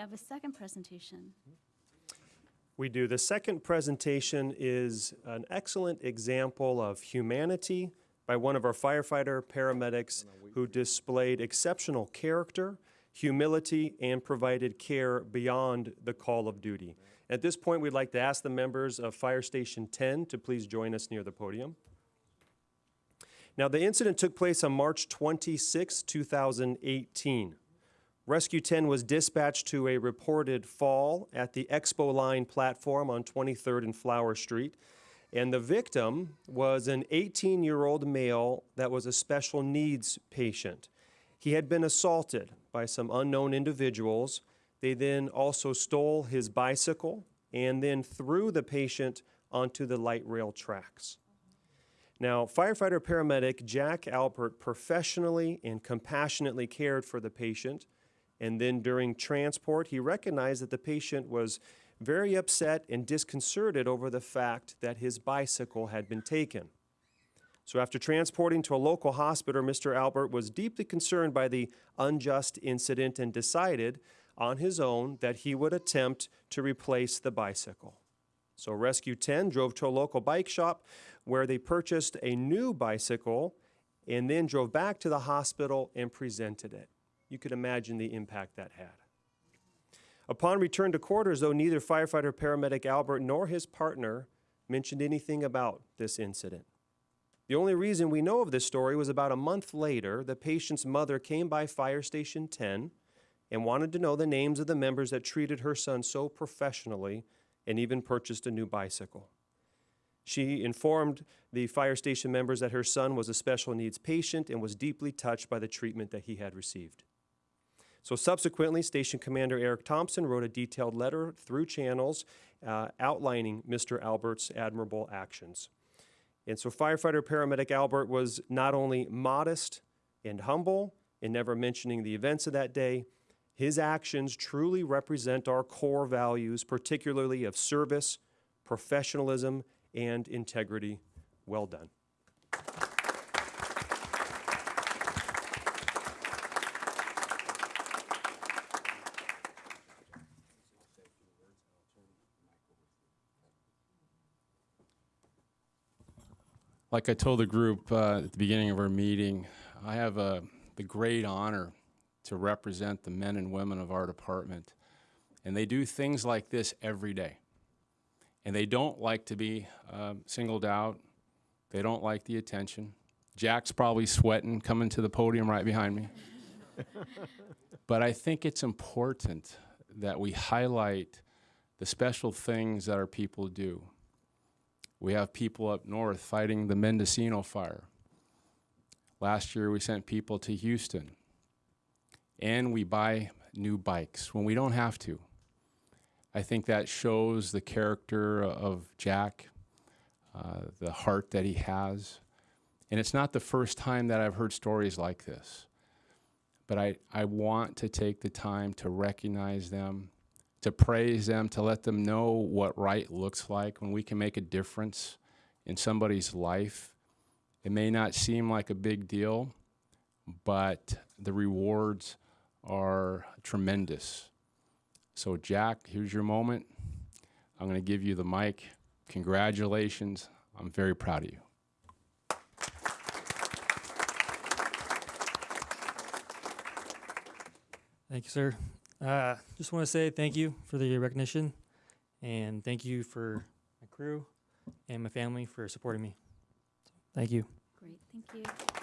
have a second presentation. We do. The second presentation is an excellent example of humanity by one of our firefighter paramedics who displayed exceptional character, humility, and provided care beyond the call of duty. At this point, we'd like to ask the members of Fire Station 10 to please join us near the podium. Now, the incident took place on March 26, 2018. Rescue 10 was dispatched to a reported fall at the Expo Line platform on 23rd and Flower Street. And the victim was an 18 year old male that was a special needs patient. He had been assaulted by some unknown individuals. They then also stole his bicycle and then threw the patient onto the light rail tracks. Now, firefighter paramedic Jack Albert professionally and compassionately cared for the patient. And then during transport, he recognized that the patient was very upset and disconcerted over the fact that his bicycle had been taken. So, after transporting to a local hospital, Mr. Albert was deeply concerned by the unjust incident and decided on his own that he would attempt to replace the bicycle. So, Rescue 10 drove to a local bike shop where they purchased a new bicycle and then drove back to the hospital and presented it. You could imagine the impact that had. Upon return to quarters, though, neither firefighter paramedic Albert nor his partner mentioned anything about this incident. The only reason we know of this story was about a month later, the patient's mother came by Fire Station 10 and wanted to know the names of the members that treated her son so professionally and even purchased a new bicycle. She informed the fire station members that her son was a special needs patient and was deeply touched by the treatment that he had received. So subsequently, Station Commander Eric Thompson wrote a detailed letter through channels uh, outlining Mr. Albert's admirable actions. And so firefighter paramedic Albert was not only modest and humble in never mentioning the events of that day, his actions truly represent our core values, particularly of service, professionalism, and integrity. Well done. Like I told the group uh, at the beginning of our meeting, I have uh, the great honor to represent the men and women of our department. And they do things like this every day. And they don't like to be um, singled out. They don't like the attention. Jack's probably sweating coming to the podium right behind me. but I think it's important that we highlight the special things that our people do. We have people up north fighting the Mendocino fire. Last year, we sent people to Houston. And we buy new bikes when we don't have to. I think that shows the character of Jack, uh, the heart that he has. And it's not the first time that I've heard stories like this. But I, I want to take the time to recognize them, to praise them, to let them know what right looks like when we can make a difference in somebody's life. It may not seem like a big deal, but the rewards are tremendous. So, Jack, here's your moment. I'm going to give you the mic. Congratulations. I'm very proud of you. Thank you, sir. Uh, just want to say thank you for the recognition, and thank you for my crew and my family for supporting me. Thank you. Great, thank you.